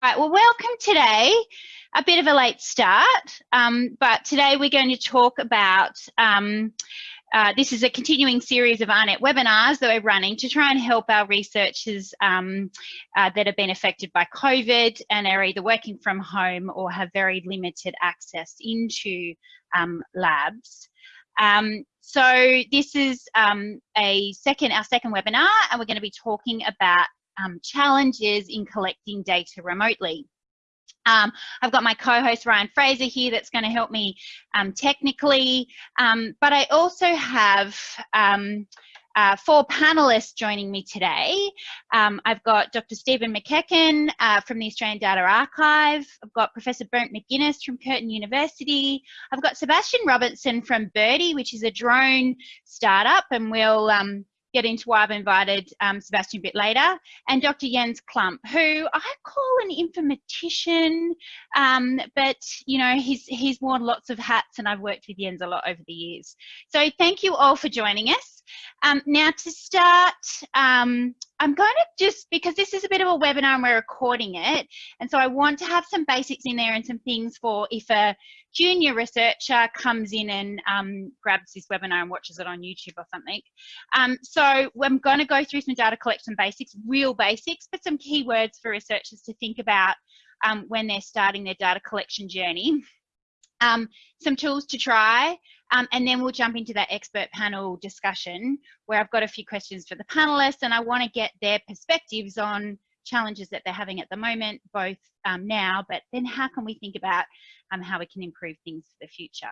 Right, well, welcome today. A bit of a late start, um, but today we're going to talk about, um, uh, this is a continuing series of AARNet webinars that we're running to try and help our researchers um, uh, that have been affected by COVID and are either working from home or have very limited access into um, labs. Um, so this is um, a second, our second webinar, and we're going to be talking about um, challenges in collecting data remotely. Um, I've got my co-host Ryan Fraser here that's going to help me um, technically, um, but I also have um, uh, four panelists joining me today. Um, I've got Dr. Stephen McEachern uh, from the Australian Data Archive. I've got Professor Brent McInnes from Curtin University. I've got Sebastian Robertson from Birdi, which is a drone startup, and we'll get into why I've invited um, Sebastian a bit later, and Dr. Jens Klump, who I call an informatician, um, but you know he's he's worn lots of hats, and I've worked with Jens a lot over the years. So thank you all for joining us. Um, now to start, um, I'm going to just, because this is a bit of a webinar and we're recording it, and so I want to have some basics in there and some things for if a junior researcher comes in and um, grabs this webinar and watches it on YouTube or something. Um, so I'm going to go through some data collection basics, real basics, but some keywords for researchers to think about um, when they're starting their data collection journey. Um, some tools to try, um, and then we'll jump into that expert panel discussion where I've got a few questions for the panelists and I want to get their perspectives on challenges that they're having at the moment, both um, now, but then how can we think about um, how we can improve things for the future.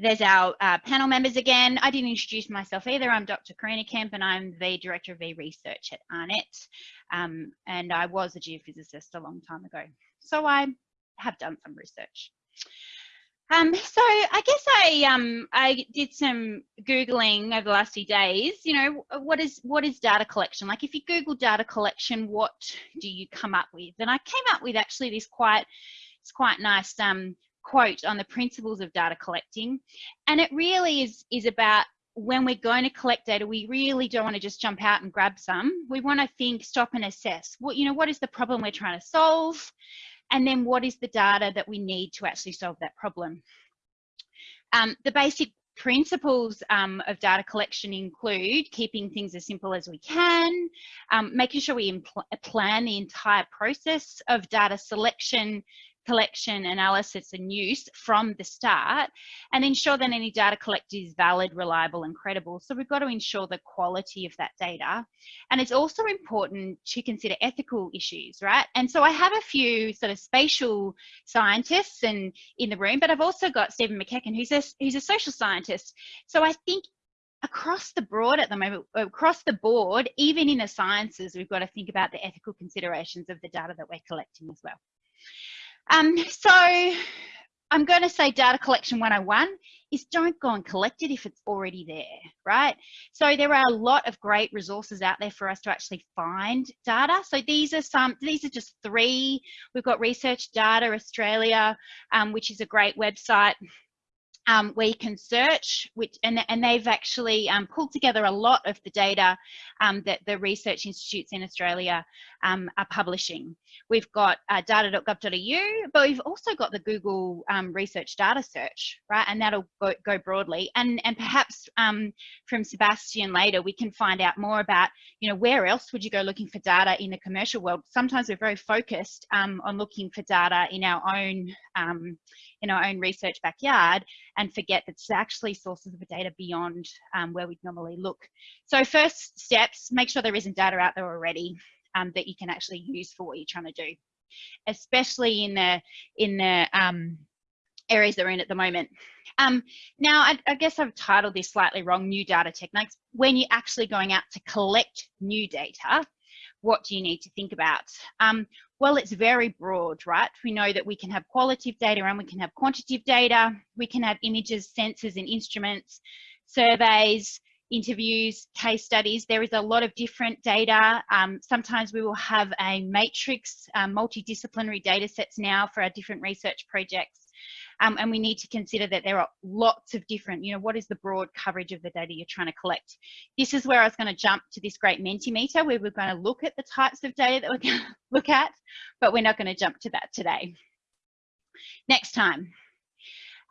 There's our uh, panel members again. I didn't introduce myself either. I'm Dr. Karina Kemp and I'm the Director of E-Research at AARNet. Um, and I was a geophysicist a long time ago. So I have done some research. Um, so I guess I um, I did some googling over the last few days. You know, what is what is data collection? Like, if you Google data collection, what do you come up with? And I came up with actually this quite it's quite nice um, quote on the principles of data collecting, and it really is is about when we're going to collect data, we really don't want to just jump out and grab some. We want to think, stop and assess. What you know, what is the problem we're trying to solve? And then what is the data that we need to actually solve that problem. Um, the basic principles um, of data collection include keeping things as simple as we can, um, making sure we plan the entire process of data selection, collection, analysis and use from the start and ensure that any data collected is valid, reliable and credible. So we've got to ensure the quality of that data. And it's also important to consider ethical issues, right? And so I have a few sort of spatial scientists and in the room, but I've also got Stephen McEachern, who's a, who's a social scientist. So I think across the board at the moment, across the board, even in the sciences, we've got to think about the ethical considerations of the data that we're collecting as well. Um, so I'm going to say data collection 101 is don't go and collect it if it's already there, right? So there are a lot of great resources out there for us to actually find data. So these are some, these are just three. We've got Research Data Australia, um, which is a great website um, where you can search, which and, and they've actually um, pulled together a lot of the data um, that the research institutes in Australia um, are publishing. We've got uh, data.gov.au, but we've also got the Google um, Research Data Search, right? And that'll go, go broadly. And, and perhaps um, from Sebastian later, we can find out more about, you know, where else would you go looking for data in the commercial world? Sometimes we're very focused on looking for data in our own in our own research backyard and forget that it's actually sources of data beyond um, where we'd normally look. So first steps, make sure there isn't data out there already um, that you can actually use for what you're trying to do, especially in the, in the um, areas they're in at the moment. Um, now, I, I, guess I've titled this slightly wrong, new data techniques. When you're actually going out to collect new data, what do you need to think about? Um, well, it's very broad, right? We know that we can have qualitative data and we can have quantitative data. We can have images, sensors and instruments, surveys, interviews, case studies. There is a lot of different data. Um, sometimes we will have a matrix, um, multidisciplinary data sets now for our different research projects. Um, and we need to consider that there are lots of different, you know, what is the broad coverage of the data you're trying to collect? This is where I was going to jump to this great Mentimeter where we're going to look at the types of data that we're going to look at, but we're not going to jump to that today. Next time.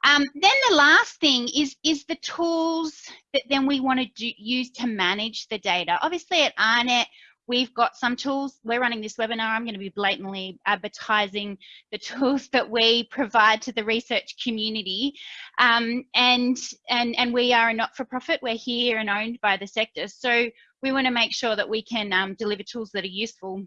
Um, then the last thing is, is the tools that then we want to use to manage the data. Obviously at AARNet, we've got some tools. We're running this webinar. I'm going to be blatantly advertising the tools that we provide to the research community. Um, and, and, and we are a not-for-profit. We're here and owned by the sector. So we want to make sure that we can um, deliver tools that are useful.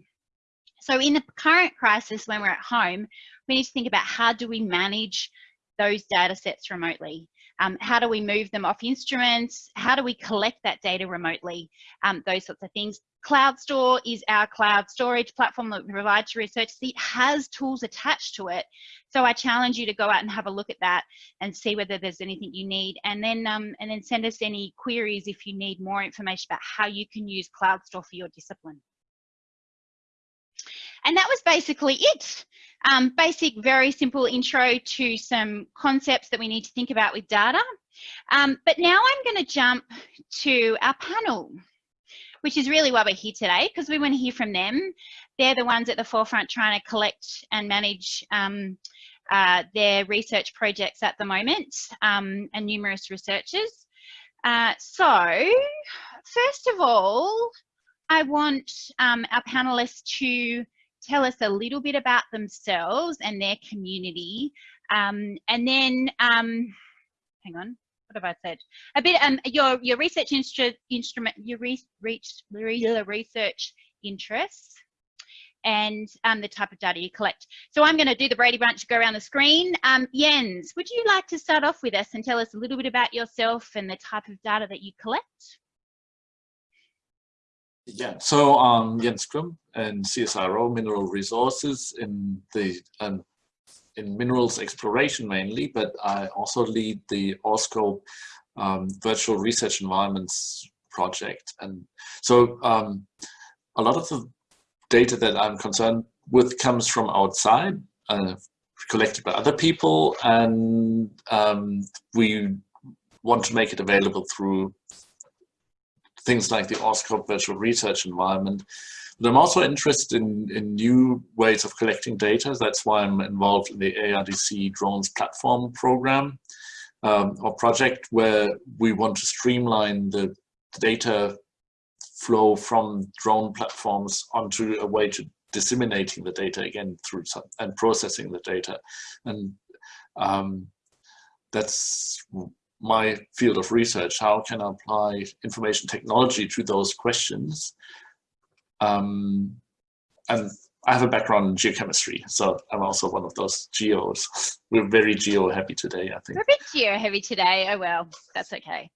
So in the current crisis, when we're at home, we need to think about how do we manage those data sets remotely? Um, how do we move them off instruments? How do we collect that data remotely? Um, those sorts of things. CloudStor is our cloud storage platform that we provide to research. It has tools attached to it. So I challenge you to go out and have a look at that and see whether there's anything you need. And then, um, and then send us any queries if you need more information about how you can use CloudStor for your discipline. And that was basically it. Um, basic, very simple intro to some concepts that we need to think about with data. Um, but now I'm going to jump to our panel, which is really why we're here today, because we want to hear from them. They're the ones at the forefront trying to collect and manage um, uh, their research projects at the moment um, and numerous researchers. Uh, so, first of all, I want um, our panelists to tell us a little bit about themselves and their community. Um, and then, um, hang on, what have I said? A bit, um, your, your research instru instrument, your re reach, research interests and um, the type of data you collect. So I'm going to do the Brady Bunch, go around the screen. Um, Jens, would you like to start off with us and tell us a little bit about yourself and the type of data that you collect? Yeah, so um, Jens Klump and CSIRO Mineral Resources in the um, in minerals exploration mainly, but I also lead the AuScope um, virtual research environments project. And so um, a lot of the data that I'm concerned with comes from outside, uh, collected by other people, and um, we want to make it available through things like the AuScope virtual research environment. But I'm also interested in, in new ways of collecting data. That's why I'm involved in the ARDC drones platform program um, or project where we want to streamline the data flow from drone platforms onto a way to disseminating the data again through some, and processing the data. And um, that's my field of research. How can I apply information technology to those questions? Um, and I have a background in geochemistry, so I'm also one of those geos. We're very geo heavy today, I think. We're a bit geo heavy today. Oh well, that's okay.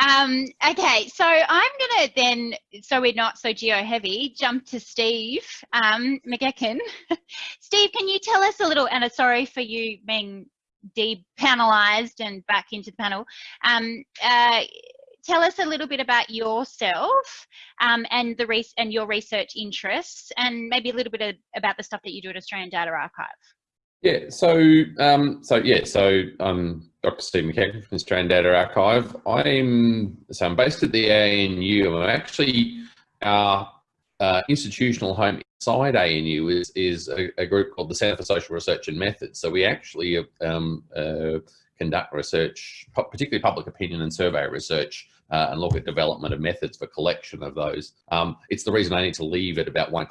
Um, okay, so I'm gonna then, so we're not so geo heavy, jump to Steve um, McEachern. Steve, can you tell us a little? And sorry for you being depanelized and back into the panel. Um, uh, tell us a little bit about yourself um, and the res and your research interests, and maybe a little bit of, about the stuff that you do at Australian Data Archive. Yeah, so um, so yeah, so I'm Dr. Steve McEachern from Australian Data Archive. I'm so I'm based at the ANU. I'm actually our uh, institutional home inside ANU is, is a, a, group called the Centre for Social Research and Methods. So we actually um, uh, conduct research, particularly public opinion and survey research, uh, and look at development of methods for collection of those. Um, it's the reason I need to leave at about one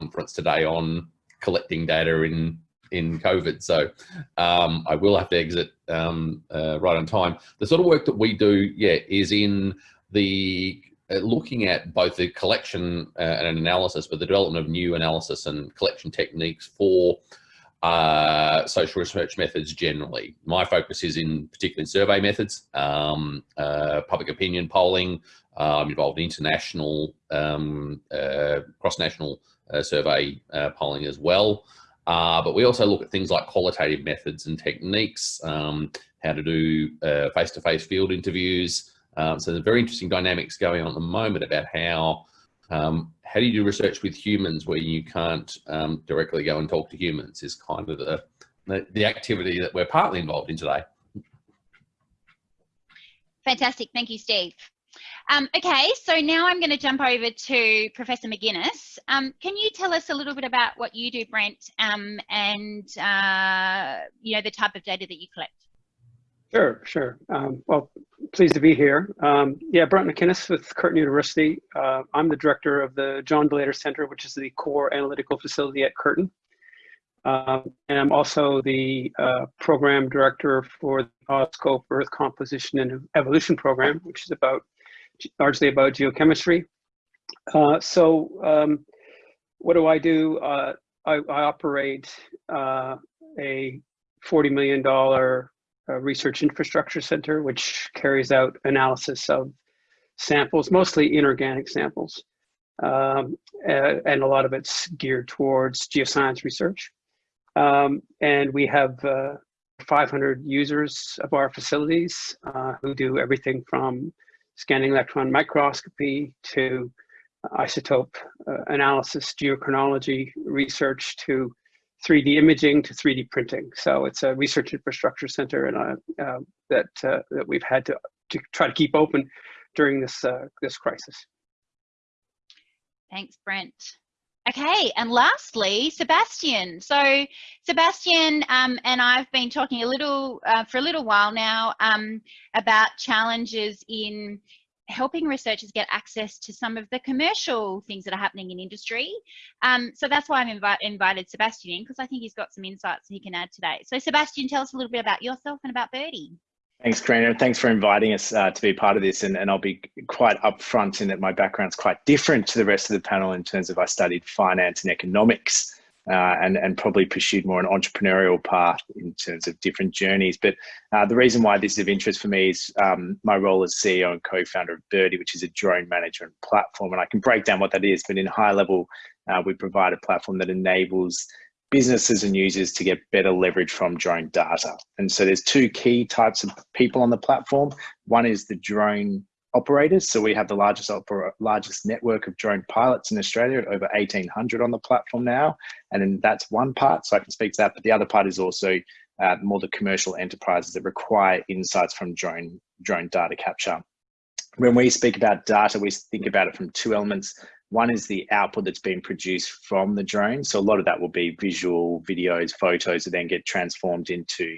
conference today on collecting data in in COVID. So um, I will have to exit um, uh, right on time. The sort of work that we do, yeah, is in the uh, looking at both the collection uh, and analysis, but the development of new analysis and collection techniques for uh, social research methods generally. My focus is in particularly survey methods, um, uh, public opinion polling. Uh, I'm involved in international, um, uh, cross-national survey polling as well. but we also look at things like qualitative methods and techniques, um, how to do face-to-face -face field interviews, um, so there's very interesting dynamics going on at the moment about how um, how do you do research with humans where you can't um, directly go and talk to humans is kind of the the, the activity that we're partly involved in today. Fantastic. Thank you, Steve. Um, okay, so now I'm going to jump over to Professor McInnes. Um, can you tell us a little bit about what you do, Brent, um, and uh, you know the type of data that you collect? Sure, sure. Um, well, pleased to be here. Um, yeah, Brent McInnes with Curtin University. Uh, I'm the director of the John de Laeter Center, which is the core analytical facility at Curtin. Um, and I'm also the uh, program director for the AuScope Earth Composition and Evolution program, which is about largely about geochemistry. Uh, so um, what do I do? Uh, I, I, operate uh, a $40 million research infrastructure center, which carries out analysis of samples, mostly inorganic samples. Um, and a lot of it's geared towards geoscience research. Um, and we have uh, 500 users of our facilities uh, who do everything from scanning electron microscopy to isotope uh, analysis, geochronology research to 3D imaging to 3D printing. So it's a research infrastructure center and uh, uh, that uh, that we've had to, to try to keep open during this uh, this crisis. Thanks, Brent. Okay, and lastly, Sebastian. So Sebastian um, and I've been talking a little uh, for a little while now um, about challenges in helping researchers get access to some of the commercial things that are happening in industry. Um, so that's why I've invi invited Sebastian in because I think he's got some insights he can add today. So Sebastian, tell us a little bit about yourself and about Birdi. Thanks, Karina. Thanks for inviting us uh, to be part of this. And, and I'll be quite upfront in that my background's quite different to the rest of the panel in terms of I studied finance and economics uh, and, and probably pursued more an entrepreneurial path in terms of different journeys. But uh, the reason why this is of interest for me is um, my role as CEO and co-founder of Birdi, which is a drone management platform. And I can break down what that is, but in high level, uh, we provide a platform that enables businesses and users to get better leverage from drone data. And so there's two key types of people on the platform. One is the drone operators. So we have the largest largest network of drone pilots in Australia, over 1,800 on the platform now. And then that's one part, so I can speak to that. But the other part is also uh, more the commercial enterprises that require insights from drone drone data capture. When we speak about data, we think about it from two elements. One is the output that's being produced from the drone. So a lot of that will be visual, videos, photos that then get transformed into,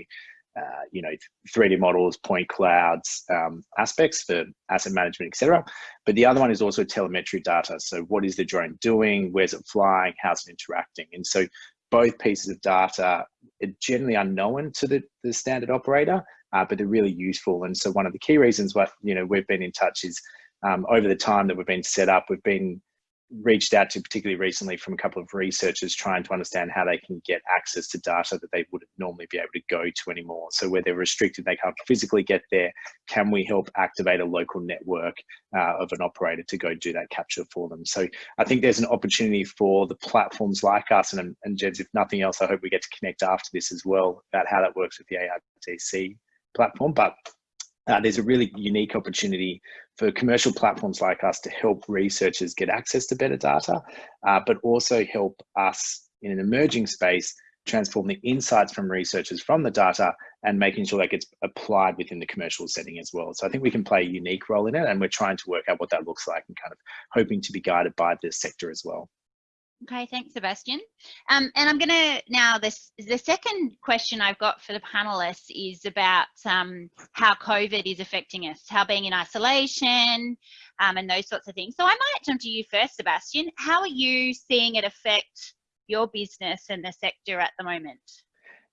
uh, you know, 3D models, point clouds, um, aspects for asset management, etc. But the other one is also telemetry data. So what is the drone doing? Where's it flying? How's it interacting? And so both pieces of data are generally unknown to the, the standard operator, uh, but they're really useful. And so one of the key reasons why, you know, we've been in touch is um, over the time that we've been set up, we've been reached out to particularly recently from a couple of researchers trying to understand how they can get access to data that they wouldn't normally be able to go to anymore. So where they're restricted, they can't physically get there. Can we help activate a local network uh, of an operator to go do that capture for them? So I think there's an opportunity for the platforms like us and, and Jens, if nothing else, I hope we get to connect after this as well about how that works with the ARDC platform. But uh, there's a really unique opportunity for commercial platforms like us to help researchers get access to better data, uh, but also help us in an emerging space transform the insights from researchers from the data and making sure that gets applied within the commercial setting as well. So I think we can play a unique role in it and we're trying to work out what that looks like and kind of hoping to be guided by this sector as well. Okay, thanks, Sebastian. Um, and I'm going to now this the second question I've got for the panelists is about um, how COVID is affecting us, how being in isolation, um, and those sorts of things. So I might jump to you first, Sebastian. How are you seeing it affect your business and the sector at the moment?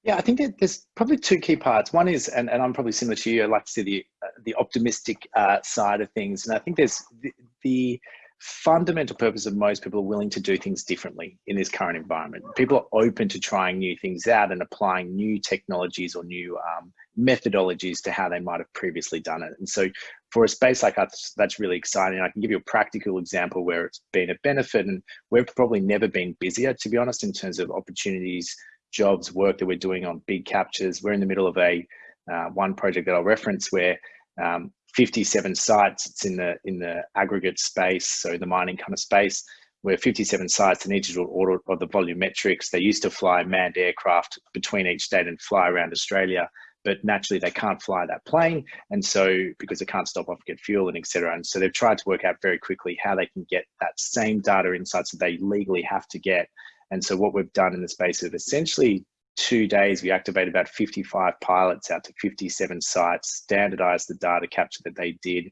Yeah, I think there's probably two key parts. One is, and, and I'm probably similar to you, I like to see the uh, the optimistic uh, side of things, and I think there's the, the fundamental purpose of most people are willing to do things differently in this current environment. People are open to trying new things out and applying new technologies or new um, methodologies to how they might have previously done it. And so for a space like us, that's really exciting. I can give you a practical example where it's been a benefit and we've probably never been busier, to be honest, in terms of opportunities, jobs, work that we're doing on big captures. We're in the middle of a uh, one project that I'll reference where um, 57 sites. It's in the in the aggregate space, so the mining kind of space. we're 57 sites, need to do order of the volumetrics. They used to fly manned aircraft between each state and fly around Australia, but naturally they can't fly that plane. And so, because they can't stop off and get fuel and etc. And so they've tried to work out very quickly how they can get that same data insights that they legally have to get. And so what we've done in the space of essentially two days, we activated about 55 pilots out to 57 sites, standardized the data capture that they did,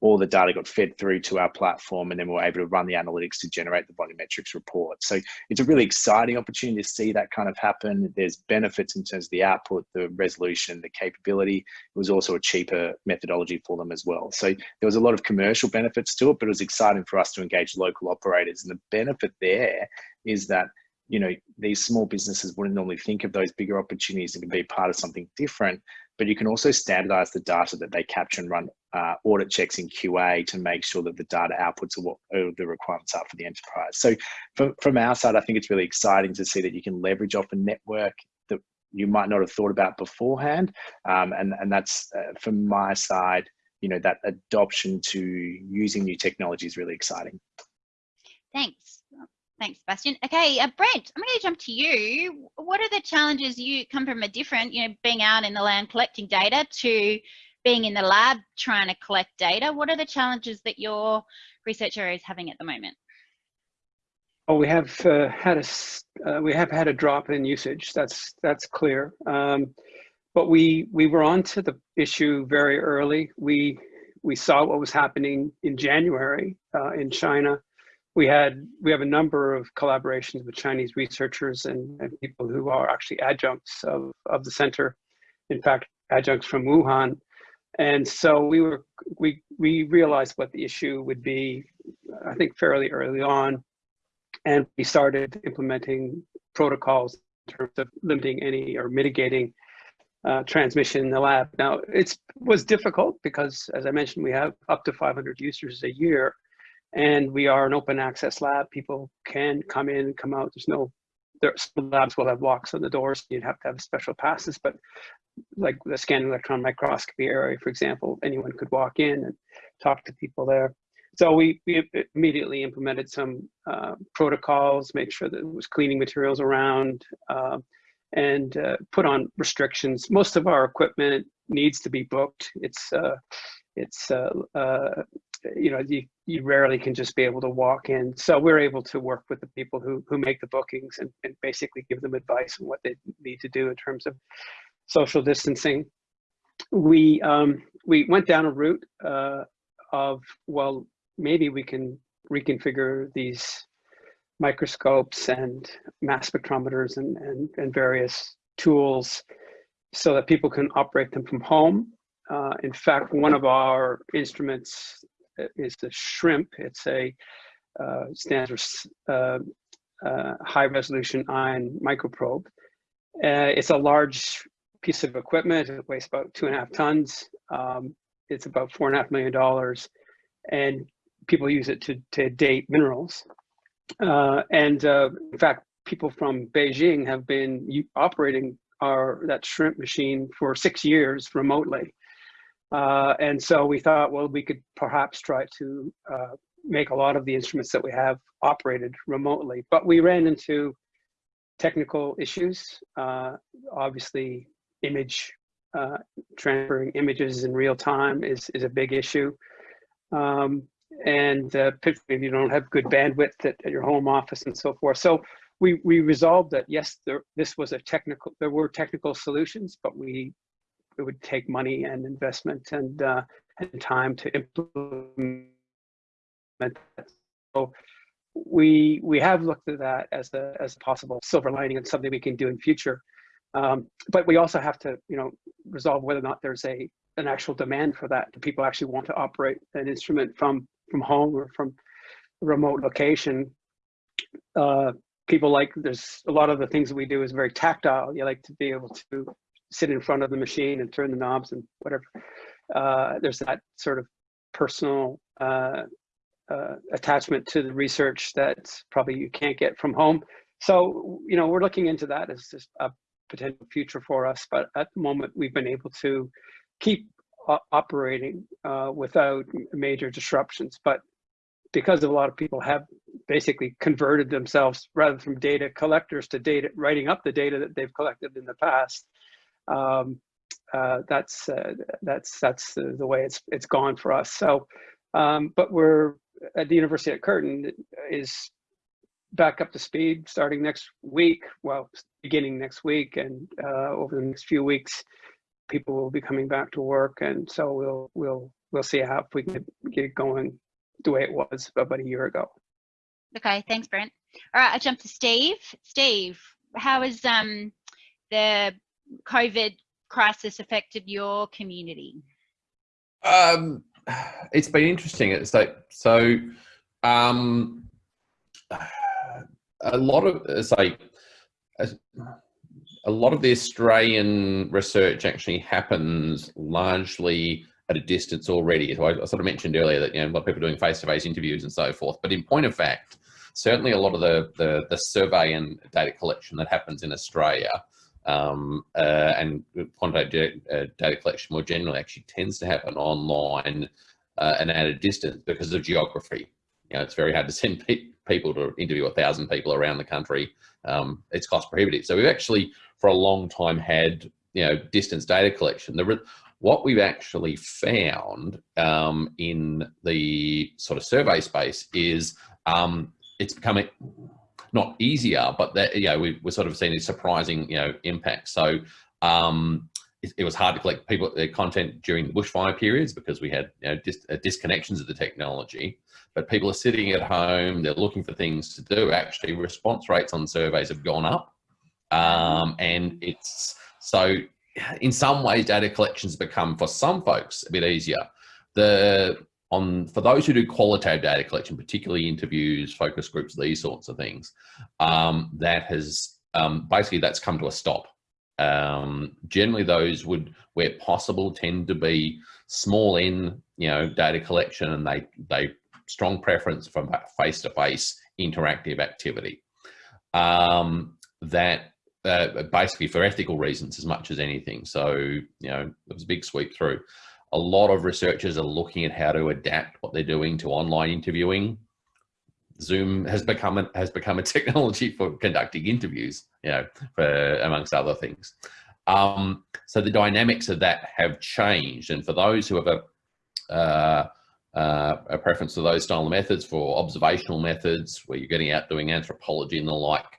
all the data got fed through to our platform and then we were able to run the analytics to generate the volumetrics report. So it's a really exciting opportunity to see that kind of happen. There's benefits in terms of the output, the resolution, the capability. It was also a cheaper methodology for them as well. So there was a lot of commercial benefits to it, but it was exciting for us to engage local operators. And the benefit there is that you know these small businesses wouldn't normally think of those bigger opportunities and can be part of something different but you can also standardize the data that they capture and run uh, audit checks in QA to make sure that the data outputs are what the requirements are for the enterprise. So from, from our side, I think it's really exciting to see that you can leverage off a network that you might not have thought about beforehand. Um, and, and that's uh, from my side, you know, that adoption to using new technology is really exciting. Thanks. Thanks, Bastian. Okay, uh, Brent, I'm going to jump to you. What are the challenges you come from a different, you know, being out in the land collecting data to being in the lab trying to collect data, what are the challenges that your research area is having at the moment? Well, we have uh, had a uh, we have had a drop in usage. That's that's clear. Um, but we we were onto the issue very early. We we saw what was happening in January uh, in China. We had we have a number of collaborations with Chinese researchers and, and people who are actually adjuncts of, of the center. In fact, adjuncts from Wuhan and so we were we we realized what the issue would be, I think fairly early on, and we started implementing protocols in terms of limiting any or mitigating uh, transmission in the lab. Now it was difficult because, as I mentioned, we have up to 500 users a year, and we are an open access lab. People can come in and come out. There's no there, some labs will have locks on the doors. You'd have to have special passes, but like the scanning electron microscopy area, for example, anyone could walk in and talk to people there. So we, we immediately implemented some uh, protocols, made sure that there was cleaning materials around, uh, and uh, put on restrictions. Most of our equipment needs to be booked. It's uh, it's uh, uh, you know you, you rarely can just be able to walk in. So we're able to work with the people who who make the bookings and, and basically give them advice on what they need to do in terms of social distancing, we um, we went down a route uh, of well, maybe we can reconfigure these microscopes and mass spectrometers and, and, and various tools so that people can operate them from home. Uh, in fact, one of our instruments is the SHRIMP. It's a uh, stands for uh, uh, high resolution ion microprobe. Uh, it's a large piece of equipment. It weighs about two and a half tons. Um, it's about four and a half million dollars, and people use it to to date minerals. Uh, and in fact, people from Beijing have been operating our that SHRIMP machine for six years remotely. Uh, and so we thought, well, we could perhaps try to uh, make a lot of the instruments that we have operated remotely. But we ran into technical issues. Uh, obviously, image uh, transferring images in real time is, is a big issue. Um, and uh, if you don't have good bandwidth at, at, your home office and so forth. So we, we resolved that, yes, there, this was a technical, there were technical solutions, but we, it would take money and investment and, uh, and time to implement that. So we, we have looked at that as a, as a possible silver lining and something we can do in future. Um, but we also have to, you know, resolve whether or not there's a an actual demand for that. Do people actually want to operate an instrument from from home or from a remote location? Uh, people like there's a lot of the things that we do is very tactile. You like to be able to sit in front of the machine and turn the knobs and whatever. Uh, there's that sort of personal uh, uh, attachment to the research that probably you can't get from home. So, you know, we're looking into that as just a potential future for us. But at the moment, we've been able to keep operating uh, without major disruptions. But because a lot of people have basically converted themselves rather from data collectors to data writing up the data that they've collected in the past. Um, uh, that's uh, that's that's the, the, way it's it's gone for us. So, um, but we're at the University at Curtin is back up to speed starting next week. Well, beginning next week, and uh, over the next few weeks, people will be coming back to work, and so we'll we'll we'll see how if we can get it going the way it was about a year ago. Okay, thanks, Brent. All right, I jump to Steve. Steve, how is um, the COVID crisis affected your community? Um, it's been interesting. It's like so. Um, a lot of say a lot of the Australian research actually happens largely at a distance already. So I, sort of mentioned earlier that you know a lot of people doing face-to-face interviews and so forth. But in point of fact, certainly a lot of the the, the survey and data collection that happens in Australia um, uh, and quantitative data, uh, data collection more generally actually tends to happen online uh, and at a distance because of geography. You know, it's very hard to send pe people to interview a thousand people around the country. Um, it's cost prohibitive. So we've actually, for a long time, had you know distance data collection. The what we've actually found um, in the sort of survey space is um, it's becoming not easier, but that you know we, we're sort of seeing these surprising you know impacts. So um, it, it, was hard to collect people their content during the bushfire periods because we had you know, dis, uh, disconnections of the technology. But people are sitting at home; they're looking for things to do. Actually, response rates on surveys have gone up, um, and it's so. In some ways, data collections become for some folks a bit easier. The on for those who do qualitative data collection, particularly interviews, focus groups, these sorts of things, um, that has um, basically that's come to a stop. Um, generally, those would, where possible, tend to be small in you know data collection, and they they strong preference for face to face interactive activity. Um, that uh, basically for ethical reasons as much as anything. So you know it was a big sweep through a lot of researchers are looking at how to adapt what they're doing to online interviewing. Zoom has become a, has become a technology for conducting interviews, you know, for amongst other things. Um, so the dynamics of that have changed, and for those who have a uh, uh, a preference to those style of methods for observational methods, where you're getting out doing anthropology and the like,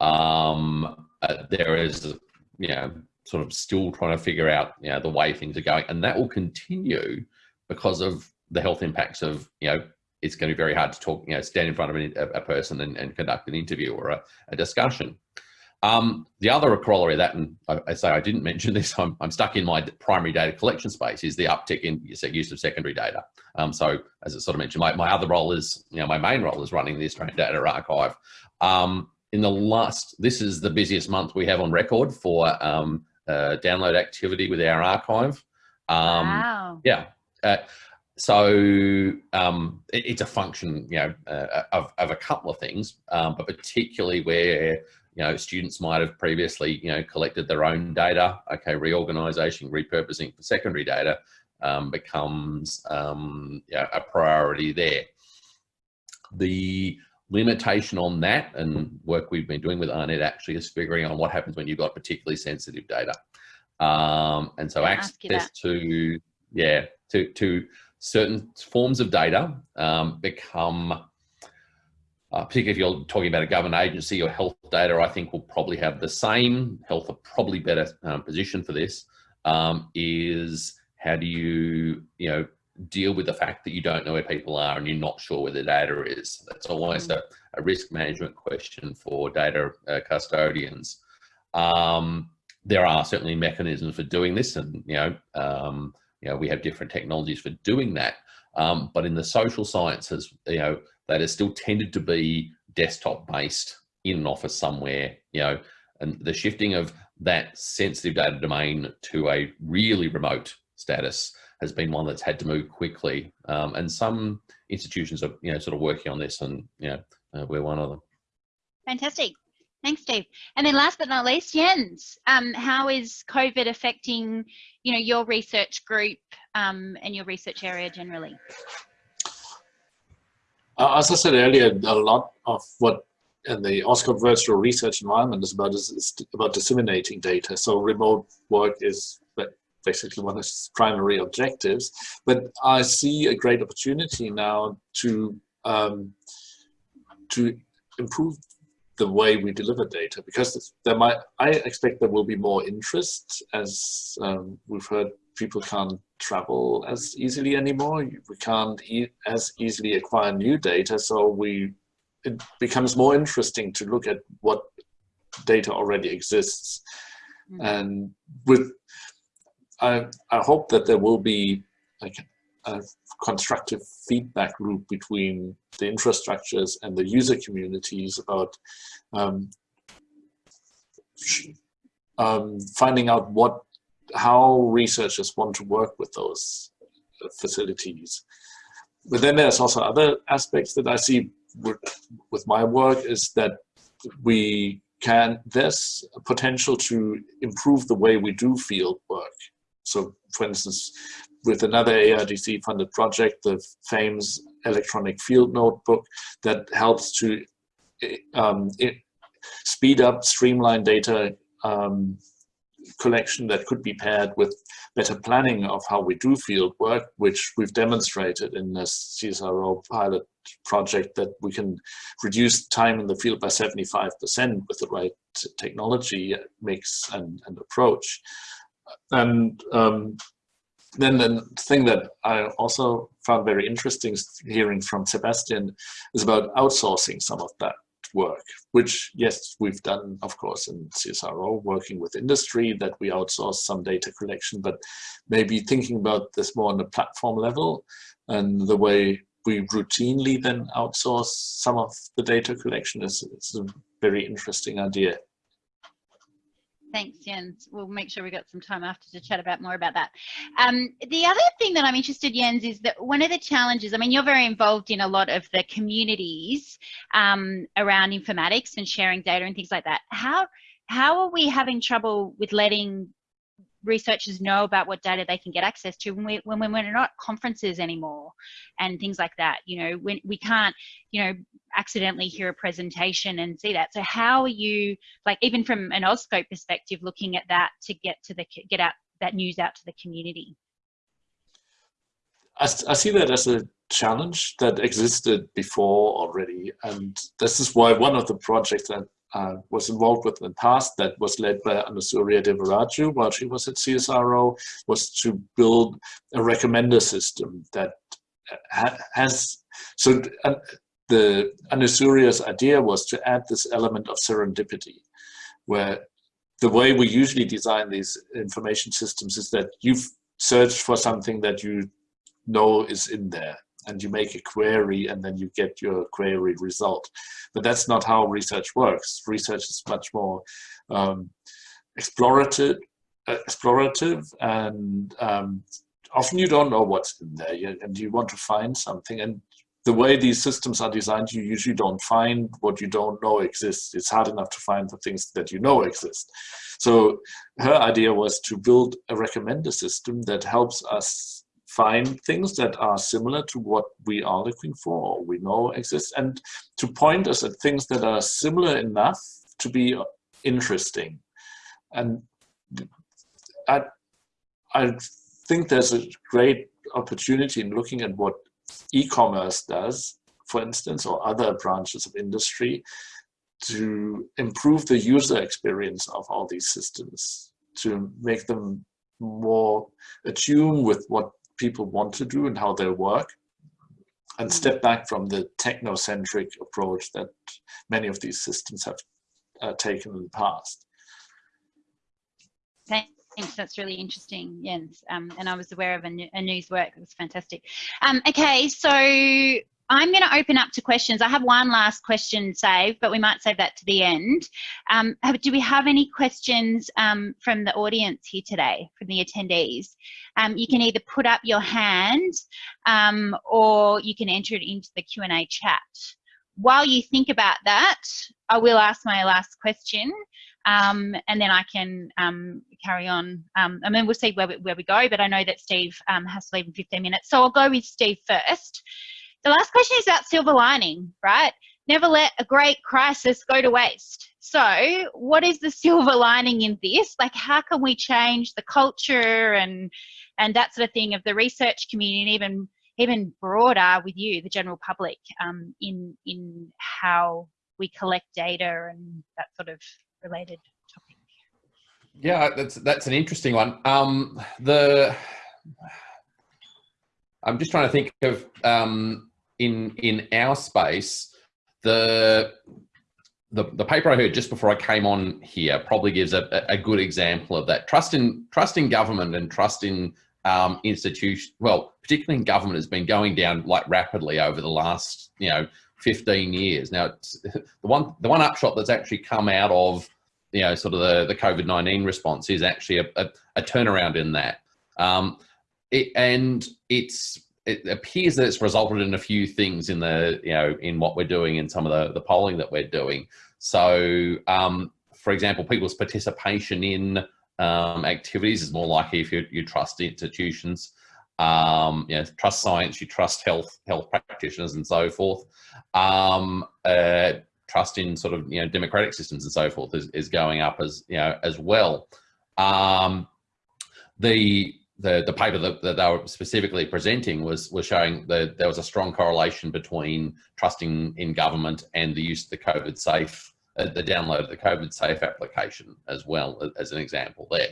um, uh, there is, you know, sort of still trying to figure out you know the way things are going and that will continue because of the health impacts of you know it's going to be very hard to talk you know stand in front of a, person and, and, conduct an interview or a, a discussion um, the other corollary of that, and I, I, say I didn't mention this, I'm, I'm, stuck in my primary data collection space, is the uptick in use of secondary data. Um, so as I sort of mentioned, my, my other role is, you know, my main role is running the Australian Data Archive. Um, in the last, this is the busiest month we have on record for um, uh, download activity with our archive. Um, wow. Yeah. Uh, so um, it, it's a function, you know, uh, of, of a couple of things, um, but particularly where you know students might have previously, you know, collected their own data. Okay, reorganization, repurposing for secondary data um, becomes um, yeah, a priority there. The limitation on that and work we've been doing with AARNet actually is figuring out what happens when you've got particularly sensitive data. Um, and so access to, yeah, to, to certain forms of data um, become, uh, particularly if you're talking about a government agency or health data, I think will probably have the same, health are probably better um, position for this, um, is how do you, you know, deal with the fact that you don't know where people are and you're not sure where the data is. That's always mm. a, a risk management question for data uh, custodians. Um, there are certainly mechanisms for doing this and, you know, um, you know, we have different technologies for doing that. Um, but in the social sciences, you know, that has still tended to be desktop based in an office somewhere, you know, and the shifting of that sensitive data domain to a really remote status has been one that's had to move quickly. Um, and some institutions are, you know, sort of working on this and, you know, uh, we're one of them. Fantastic. Thanks, Steve. And then last but not least, Jens, um, how is COVID affecting, you know, your research group um, and your research area generally? Uh, as I said earlier, a lot of what in the AuScope virtual research environment is about is, is about disseminating data. So remote work is basically one of its primary objectives. But I see a great opportunity now to um, to improve the way we deliver data because there might I expect there will be more interest as um, we've heard people can't travel as easily anymore we can't e as easily acquire new data so we it becomes more interesting to look at what data already exists mm -hmm. and with I I hope that there will be a constructive feedback loop between the infrastructures and the user communities about um, um, finding out what how researchers want to work with those facilities. But then there's also other aspects that I see with, with my work is that we can, there's potential to improve the way we do field work. So for instance, with another ARDC funded project, the FAIMS electronic field notebook that helps to um, speed up, streamline data um, collection that could be paired with better planning of how we do field work, which we've demonstrated in this CSIRO pilot project that we can reduce time in the field by 75% with the right technology mix and, and approach. And um, then the thing that I also found very interesting hearing from Sebastian is about outsourcing some of that work, which yes, we've done, of course, in CSIRO, working with industry that we outsource some data collection, but maybe thinking about this more on the platform level and the way we routinely then outsource some of the data collection is, is a very interesting idea. Thanks, Jens. We'll make sure we got some time after to chat about more about that. Um, the other thing that I'm interested, Jens, is that one of the challenges, I mean, you're very involved in a lot of the communities um, around informatics and sharing data and things like that. How, how are we having trouble with letting researchers know about what data they can get access to when, we, when we're not conferences anymore and things like that. You know, when we can't, you know, accidentally hear a presentation and see that. So how are you, like even from an AuScope perspective, looking at that to get to the, get out that news out to the community? I, I see that as a challenge that existed before already. And this is why one of the projects that uh, was involved with in the past that was led by Anusurya Devaraju while she was at CSIRO was to build a recommender system that ha has, so uh, the Anusurya's idea was to add this element of serendipity where the way we usually design these information systems is that you've searched for something that you know is in there and you make a query and then you get your query result. But that's not how research works. Research is much more um, explorative, uh, explorative and um, often you don't know what's in there and you want to find something and the way these systems are designed, you usually don't find what you don't know exists. It's hard enough to find the things that you know exist. So her idea was to build a recommender system that helps us find things that are similar to what we are looking for or we know exist and to point us at things that are similar enough to be interesting. And I, I think there's a great opportunity in looking at what e-commerce does, for instance, or other branches of industry to improve the user experience of all these systems, to make them more attuned with what people want to do and how they work and mm. step back from the technocentric approach that many of these systems have uh, taken in the past. Thanks, that's really interesting, Jens. Um, and I was aware of a, a news work, it was fantastic. Um, okay, so I'm going to open up to questions. I have one last question saved, but we might save that to the end. Um, do we have any questions um, from the audience here today, from the attendees? Um, you can either put up your hand um, or you can enter it into the Q&A chat. While you think about that, I will ask my last question um, and then I can um, carry on. I mean, we'll see where we, where we go, but I know that Steve has to leave in 15 minutes. So I'll go with Steve first the last question is about silver lining, right? Never let a great crisis go to waste. So, what is the silver lining in this? Like, how can we change the culture and and that sort of thing of the research community, and even even broader with you, the general public, um, in in how we collect data and that sort of related topic. Yeah, that's that's an interesting one. Um, the I'm just trying to think of um, in in our space the the, the paper I heard just before I came on here probably gives a, a good example of that. Trust in trust in government and trust in um, institution, well, particularly in government, has been going down like rapidly over the last, you know, 15 years. Now, the one the one upshot that's actually come out of, you know, sort of the, the COVID-19 response is actually a, a, a turnaround in that. Um, it, and it's it appears that it's resulted in a few things in the you know in what we're doing in some of the, the polling that we're doing so um, for example people's participation in um, activities is more likely if you, you trust institutions. Um, you know, trust science, you trust health, health practitioners and so forth. Um, uh, trust in sort of, you know, democratic systems and so forth is, is going up as, you know, as well. Um, the, the, the paper that, that, they were specifically presenting was, was showing that there was a strong correlation between trusting in government and the use of the COVID safe uh, the download of the COVID safe application as well as an example there.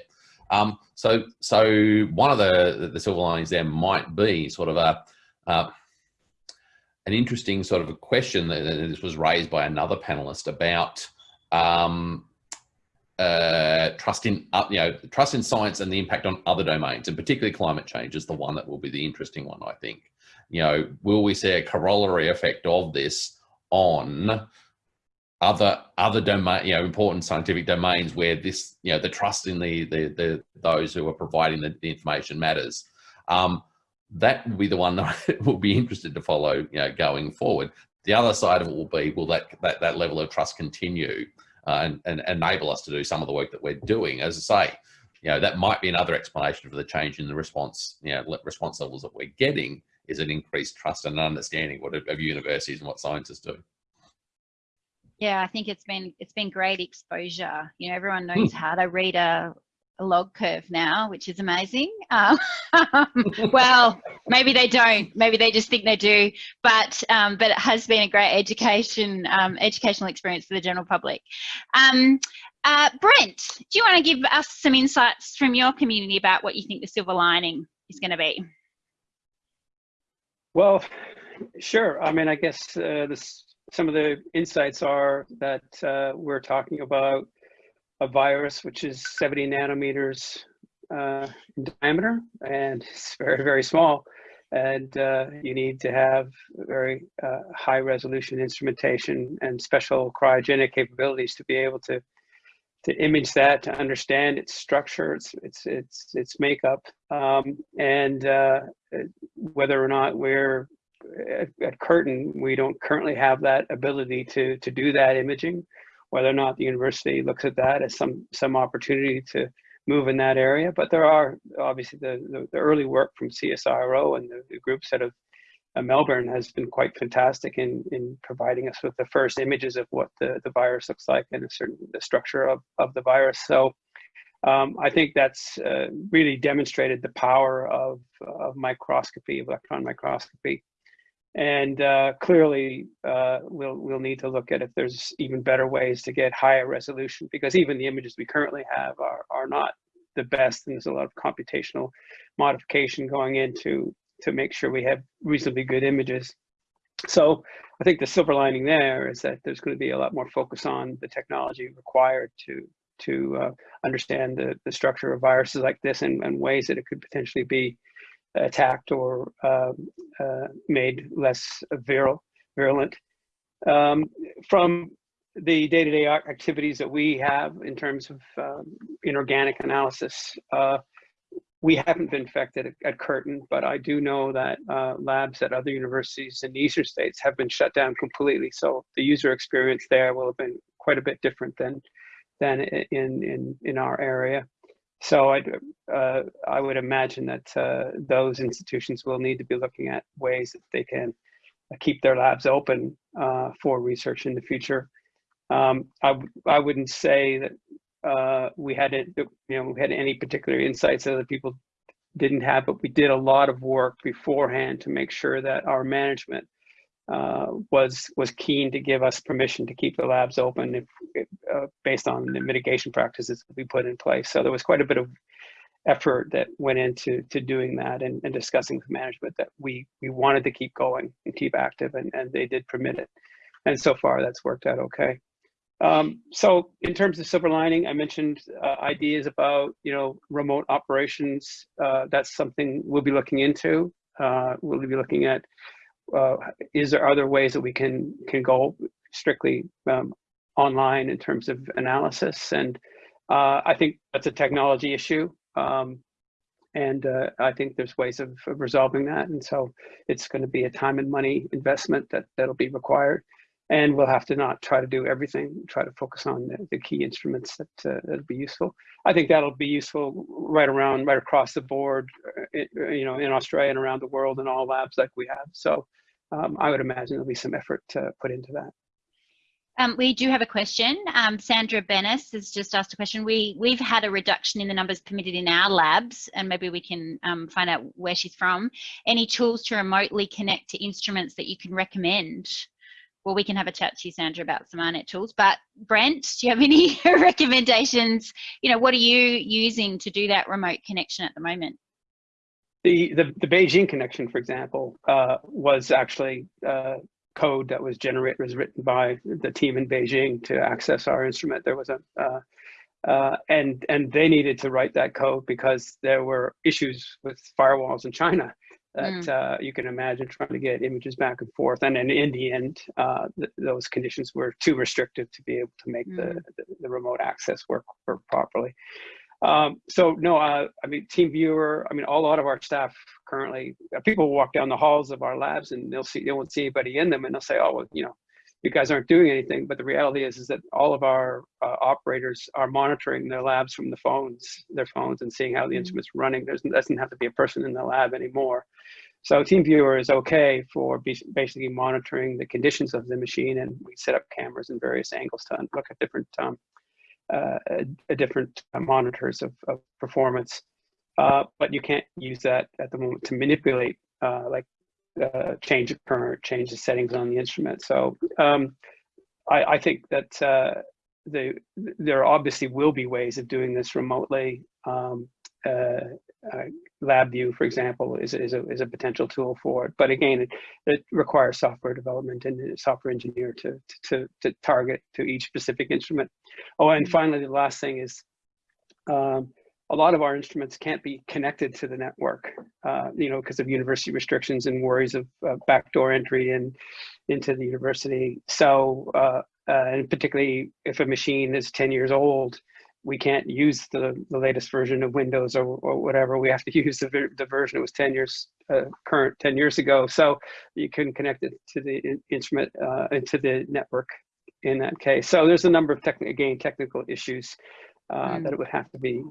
Um, so, so one of the, the silver linings there might be sort of a, uh, an interesting sort of a question that this was raised by another panelist about um, uh, trust in, uh, you know, trust in science and the impact on other domains, and particularly climate change is the one that will be the interesting one, I think. You know, will we see a corollary effect of this on other other domain, you know, important scientific domains where this, you know, the trust in the the, the those who are providing the, the information matters. Um, that will be the one that will be interested to follow, you know, going forward. The other side of it will be, will that that, that level of trust continue uh, and, and enable us to do some of the work that we're doing? As I say, you know, that might be another explanation for the change in the response, you know, response levels that we're getting is an increased trust and understanding what of universities and what scientists do yeah i think it's been it's been great exposure you know everyone knows mm. how to read a, a, log curve now which is amazing. Um, well maybe they don't. Maybe they just think they do. But um, but it has been a great education um, educational experience for the general public. Um, uh, brent do you want to give us some insights from your community about what you think the silver lining is going to be? Well sure. I mean i guess uh, this some of the insights are that uh, we're talking about a virus which is 70 nanometers uh, in diameter and it's very, very small. And uh, you need to have very uh, high resolution instrumentation and special cryogenic capabilities to be able to to image that, to understand its structure, its its its its makeup, um, and uh, whether or not we're at, at Curtin, we don't currently have that ability to, to do that imaging, whether or not the university looks at that as some, some opportunity to move in that area. But there are obviously the, the, the early work from CSIRO and the, the groups that have uh, Melbourne has been quite fantastic in, in providing us with the first images of what the, the virus looks like and a certain the structure of, of the virus. So um, I think that's uh, really demonstrated the power of, of microscopy, of electron microscopy, and uh, clearly, uh, we'll we'll need to look at if there's even better ways to get higher resolution because even the images we currently have are are not the best, and there's a lot of computational modification going into to make sure we have reasonably good images. So I think the silver lining there is that there's going to be a lot more focus on the technology required to to uh, understand the, the structure of viruses like this and, and ways that it could potentially be attacked or um, uh, made less virulent. Um, from the day-to-day -day activities that we have in terms of um, inorganic analysis, uh, we haven't been affected at, at, Curtin, but I do know that uh, labs at other universities in the eastern states have been shut down completely. So the user experience there will have been quite a bit different than than in in in our area. So I, uh, I would imagine that uh, those institutions will need to be looking at ways that they can keep their labs open uh, for research in the future. Um, I, I wouldn't say that uh, we had you know, we had any particular insights that other people didn't have, but we did a lot of work beforehand to make sure that our management uh, was was keen to give us permission to keep the labs open if, uh, based on the mitigation practices that we put in place. So there was quite a bit of effort that went into to doing that and, and discussing with management that we we wanted to keep going and keep active, and, and they did permit it. And so far, that's worked out okay. Um, so in terms of silver lining, I mentioned uh, ideas about you know remote operations. Uh, that's something we'll be looking into. Uh, we'll be looking at uh, is there other ways that we can can go strictly um, online in terms of analysis. And uh, I think that's a technology issue um, and uh, I think there's ways of, of, resolving that. And so it's going to be a time and money investment that that'll be required. And we'll have to not try to do everything try to focus on the, the key instruments that uh, that'll be useful. I think that'll be useful right around right across the board uh, you know in Australia and around the world in all labs like we have. So um, I would imagine there'll be some effort to put into that. Um, we do have a question. Um, Sandra Bennis has just asked a question. We, we've had a reduction in the numbers permitted in our labs, and maybe we can um, find out where she's from. Any tools to remotely connect to instruments that you can recommend? Well, we can have a chat to you, Sandra, about some AARNet tools. But Brent, do you have any recommendations? You know, what are you using to do that remote connection at the moment? The, the, the Beijing connection, for example, uh, was actually uh, code that was generated, was written by the team in Beijing to access our instrument. There was a, uh, uh, and, and they needed to write that code because there were issues with firewalls in China that mm. uh, you can imagine trying to get images back and forth. And then in the end, uh, th those conditions were too restrictive to be able to make mm. the, the, the, remote access work, work properly. Um, so no, uh, I mean, TeamViewer, I mean, a lot of our staff currently, uh, people walk down the halls of our labs and they'll see, they won't see anybody in them and they'll say, oh, well, you know, you guys aren't doing anything. But the reality is, is that all of our uh, operators are monitoring their labs from the phones, their phones and seeing how the mm-hmm. instrument's running. There doesn't have to be a person in the lab anymore. So TeamViewer is okay for basically monitoring the conditions of the machine and we set up cameras in various angles to look at different um, uh, different uh, monitors of, of performance. Uh, but you can't use that at the moment to manipulate uh, like uh, change of current, change the settings on the instrument. So um, I, I, think that uh, the, there obviously will be ways of doing this remotely. Um, uh, uh, LabVIEW, for example, is, is, a, is a potential tool for it. But again, it, it requires software development and a software engineer to, to, to target to each specific instrument. Oh, and finally, the last thing is um, a lot of our instruments can't be connected to the network, uh, you know, because of university restrictions and worries of uh, backdoor entry and into the university. So, uh, uh and particularly if a machine is 10 years old, we can't use the, the latest version of Windows or, or whatever. We have to use the, the version that was 10 years uh, current 10 years ago. So you can connect it to the instrument uh, into the network in that case. So there's a number of technical, again, technical issues uh, mm. that it would have to be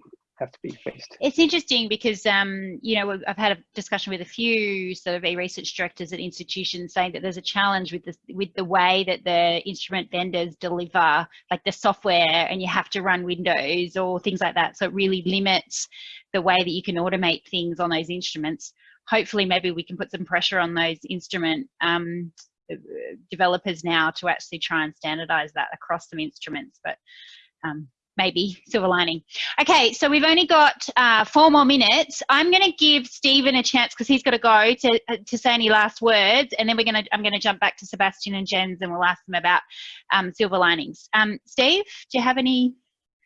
have to be faced. It's interesting because, um, you know, I've had a discussion with a few sort of e-research directors at institutions saying that there's a challenge with the with the way that the instrument vendors deliver like the software and you have to run Windows or things like that. So it really limits the way that you can automate things on those instruments. Hopefully, maybe we can put some pressure on those instrument um, developers now to actually try and standardize that across some instruments. But um, maybe silver lining. Okay, so we've only got uh, four more minutes. I'm going to give Stephen a chance because he's got to go to uh, to say any last words, and then we're going to I'm going to jump back to Sebastian and Jens, and we'll ask them about um, silver linings. Um, Steve, do you have any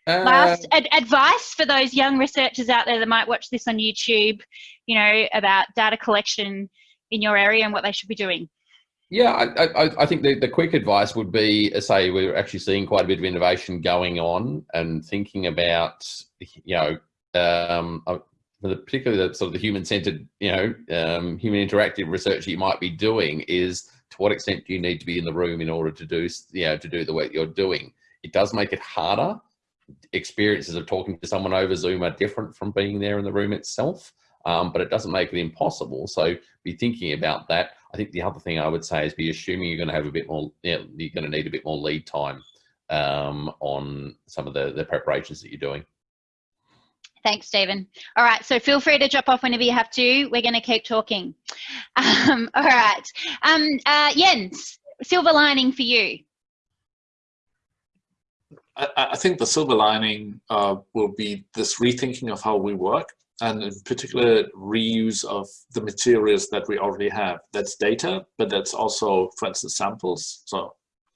uh, last ad advice for those young researchers out there that might watch this on YouTube? You know about data collection in your area and what they should be doing. Yeah, I, I, I, think the, the quick advice would be, uh, say, we're actually seeing quite a bit of innovation going on and thinking about, you know, um, uh, particularly the sort of the human-centered, you know, um, human interactive research you might be doing is to what extent do you need to be in the room in order to do, you know, to do the work you're doing. It does make it harder. Experiences of talking to someone over Zoom are different from being there in the room itself. Um, but it doesn't make it impossible. So be thinking about that. I think the other thing I would say is be assuming you're going to have a bit more, you know, you're going to need a bit more lead time um, on some of the, the preparations that you're doing. Thanks, Stephen. All right, so feel free to drop off whenever you have to. We're going to keep talking. Um, all right, um, uh, Jens, silver lining for you. I, I think the silver lining uh, will be this rethinking of how we work and in particular reuse of the materials that we already have. That's data, but that's also, for instance, samples. So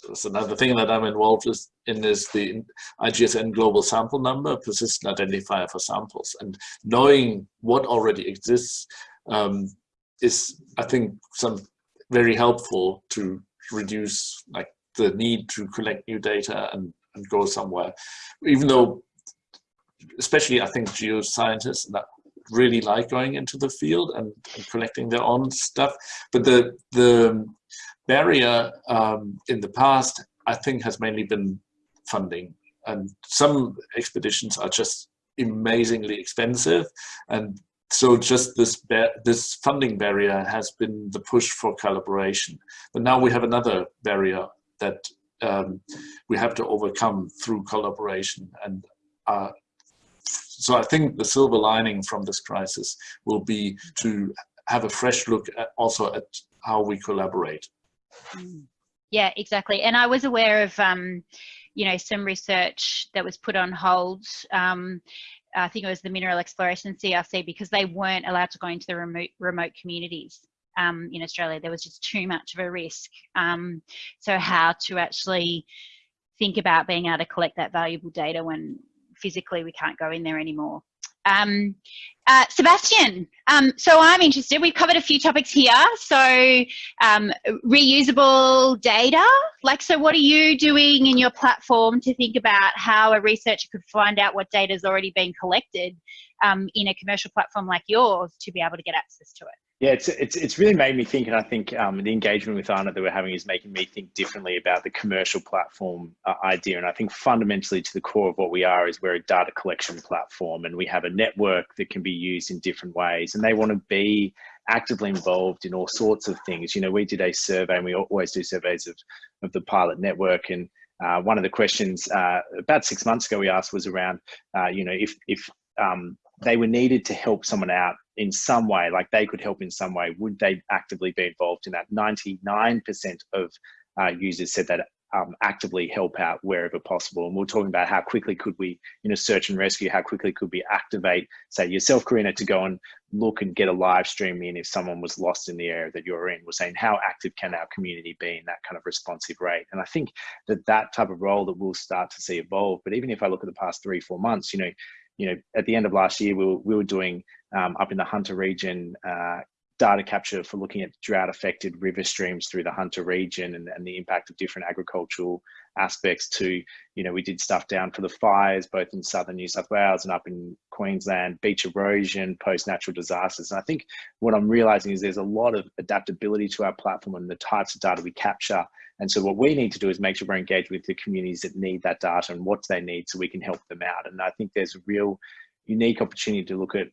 that's another thing that I'm involved in is the IGSN global sample number, persistent identifier for samples. And knowing what already exists um, is, I think, some very helpful to reduce like the need to collect new data and, and go somewhere. Even though, especially I think geoscientists that really like going into the field and, and collecting their own stuff, but the the barrier um, in the past, I think, has mainly been funding. And some expeditions are just amazingly expensive. And so just this, this funding barrier has been the push for collaboration. But now we have another barrier that um, we have to overcome through collaboration. And uh, so I think the silver lining from this crisis will be to have a fresh look at also at how we collaborate. Mm. Yeah, exactly. And I was aware of, um, you know, some research that was put on hold. Um, I think it was the Mineral Exploration CRC because they weren't allowed to go into the remote remote communities um, in Australia. There was just too much of a risk. Um, so how to actually think about being able to collect that valuable data when physically we can't go in there anymore. Um, uh, Sebastian, um, so I'm interested. We've covered a few topics here. So um, reusable data, like, so what are you doing in your platform to think about how a researcher could find out what data has already been collected um, in a commercial platform like yours to be able to get access to it? Yeah, it's, it's, it's really made me think, and I think um, the engagement with AARNet that we're having is making me think differently about the commercial platform uh, idea. And I think fundamentally to the core of what we are is we're a data collection platform and we have a network that can be used in different ways. And they want to be actively involved in all sorts of things. You know, we did a survey and we always do surveys of, of the pilot network. And uh, one of the questions uh, about six months ago we asked was around, uh, you know, if, if um, they were needed to help someone out in some way, like they could help in some way, would they actively be involved in that? 99% of uh, users said that um, actively help out wherever possible. And we're talking about how quickly could we, you know, search and rescue, how quickly could we activate, say yourself, Karina, to go and look and get a live stream in if someone was lost in the area that you're in. We're saying how active can our community be in that kind of responsive rate? And I think that that type of role that we'll start to see evolve. But even if I look at the past three, four months, you know, you know, at the end of last year, we were, we were doing um, up in the Hunter region uh, data capture for looking at drought affected river streams through the Hunter region and, and the impact of different agricultural aspects to, you know, we did stuff down for the fires, both in southern New South Wales and up in Queensland, beach erosion, post natural disasters. And I think what I'm realizing is there's a lot of adaptability to our platform and the types of data we capture. And so what we need to do is make sure we're engaged with the communities that need that data and what they need so we can help them out. And I think there's a real unique opportunity to look at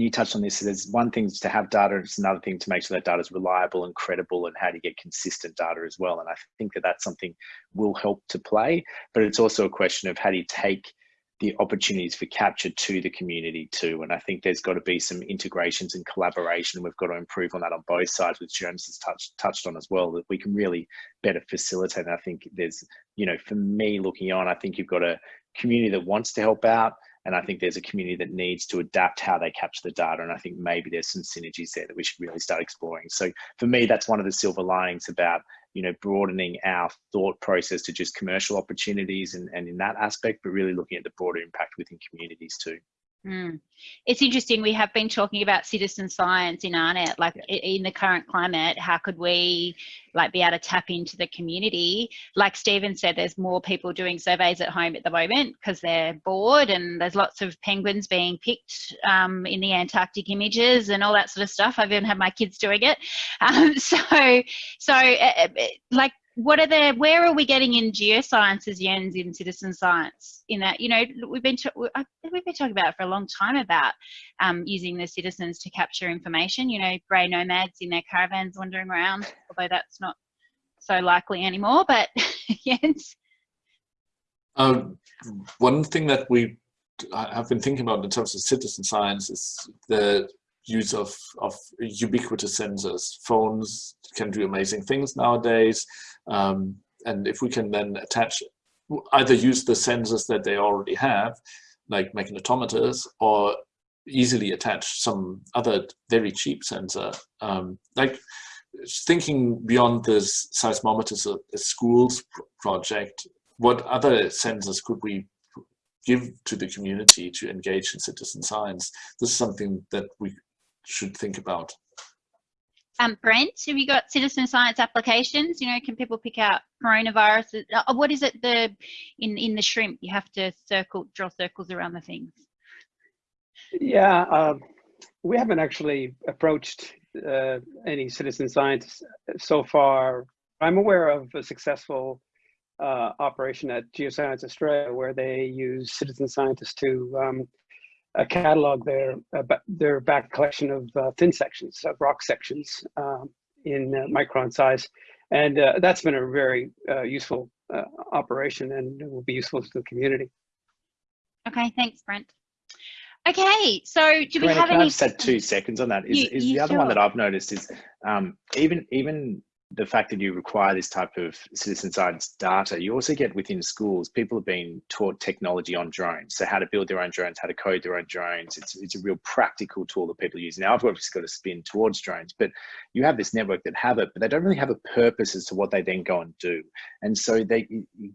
you touched on this, there's one thing to have data, it's another thing to make sure that data is reliable and credible and how do you get consistent data as well. And I think that that's something will help to play, but it's also a question of how do you take the opportunities for capture to the community too. And I think there's got to be some integrations and collaboration. We've got to improve on that on both sides, which Jonas has touched touched on as well, that we can really better facilitate. And I think there's, you know, for me looking on, I think you've got a community that wants to help out and I think there's a community that needs to adapt how they capture the data. And I think maybe there's some synergies there that we should really start exploring. So for me, that's one of the silver linings about, you know, broadening our thought process to just commercial opportunities and, and in that aspect, but really looking at the broader impact within communities too. Mm. It's interesting. We have been talking about citizen science in AARNet, like yeah. in the current climate. How could we, like, be able to tap into the community? Like Stephen said, there's more people doing surveys at home at the moment because they're bored, and there's lots of penguins being picked um, in the Antarctic images and all that sort of stuff. I've even had my kids doing it. Um, so, so uh, like what are the where are we getting in geosciences Jens in citizen science in that you know we've been we've been talking about for a long time about um, using the citizens to capture information you know grey nomads in their caravans wandering around although that's not so likely anymore but Jens um, one thing that we have been thinking about in terms of citizen science is the use of, of ubiquitous sensors. Phones can do amazing things nowadays. Um, and if we can then attach, either use the sensors that they already have, like magnetometers, or easily attach some other very cheap sensor, um, like thinking beyond this seismometers a schools project, what other sensors could we give to the community to engage in citizen science? This is something that we should think about. Um, Brent, have you got citizen science applications? You know, can people pick out coronavirus? Uh, what is it the in in the shrimp? You have to circle, draw circles around the things. Yeah, uh, we haven't actually approached uh, any citizen science so far. I'm aware of a successful uh, operation at Geoscience Australia where they use citizen scientists to um, uh, catalog their uh, their back collection of uh, thin sections, of rock sections um, in uh, micron size, and uh, that's been a very uh, useful operation and will be useful to the community. Okay, thanks, Brent. Okay, so do we have can any? I just had two seconds on that? Is, you, is you the other sure? one that I've noticed is um, even even the fact that you require this type of citizen science data, you also get within schools, people have been taught technology on drones. So how to build their own drones, how to code their own drones. It's, it's a real practical tool that people use. Now I've obviously got a spin towards drones, but you have this network that have it, but they don't really have a purpose as to what they then go and do. And so they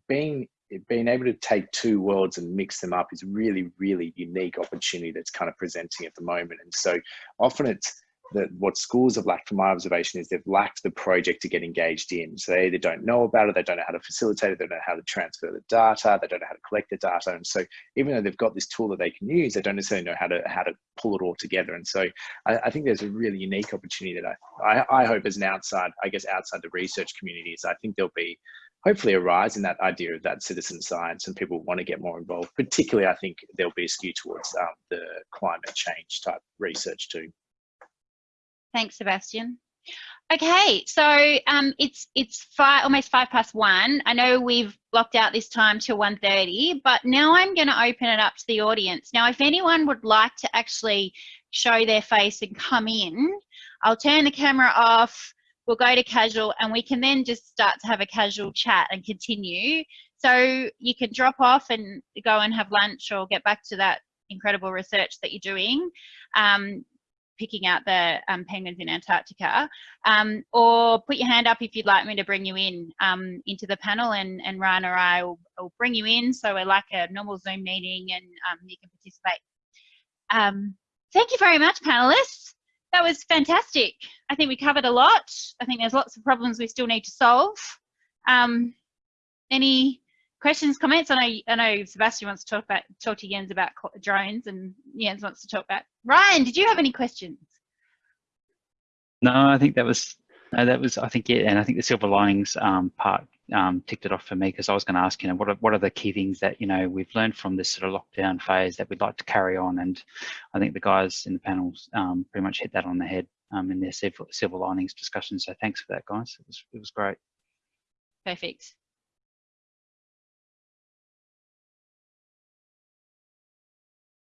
being being able to take two worlds and mix them up is really, really unique opportunity that's kind of presenting at the moment. And so often it's that what schools have lacked from my observation is they've lacked the project to get engaged in. So they either don't know about it, they don't know how to facilitate it, they don't know how to transfer the data, they don't know how to collect the data. And so even though they've got this tool that they can use, they don't necessarily know how to how to pull it all together. And so I, I think there's a really unique opportunity that I, I, I hope as an outside, I guess outside the research communities, I think there'll be hopefully a rise in that idea of that citizen science and people want to get more involved. Particularly, I think there'll be a skew towards um, the climate change type research too. Thanks, Sebastian. Okay, so um, it's it's five, almost five past one. I know we've blocked out this time till 1.30, but now I'm going to open it up to the audience. Now, if anyone would like to actually show their face and come in, I'll turn the camera off, we'll go to casual, and we can then just start to have a casual chat and continue. So you can drop off and go and have lunch or get back to that incredible research that you're doing. Um, picking out the um, penguins in Antarctica, um, or put your hand up if you'd like me to bring you in um, into the panel and, and Ryan or I will, will, bring you in so we're like a normal Zoom meeting and um, you can participate. Um, thank you very much panelists. That was fantastic. I think we covered a lot. I think there's lots of problems we still need to solve. Any questions, comments? I know, I know Sebastian wants to talk about talk to Jens about drones, and Jens wants to talk about. Ryan, did you have any questions? No, I think that was no, that was I think yeah, and I think the silver linings um, part um, ticked it off for me because I was going to ask you know what are, what are the key things that you know we've learned from this sort of lockdown phase that we'd like to carry on, and I think the guys in the panels um, pretty much hit that on the head um, in their silver, silver linings discussion. So thanks for that, guys. It was it was great. Perfect.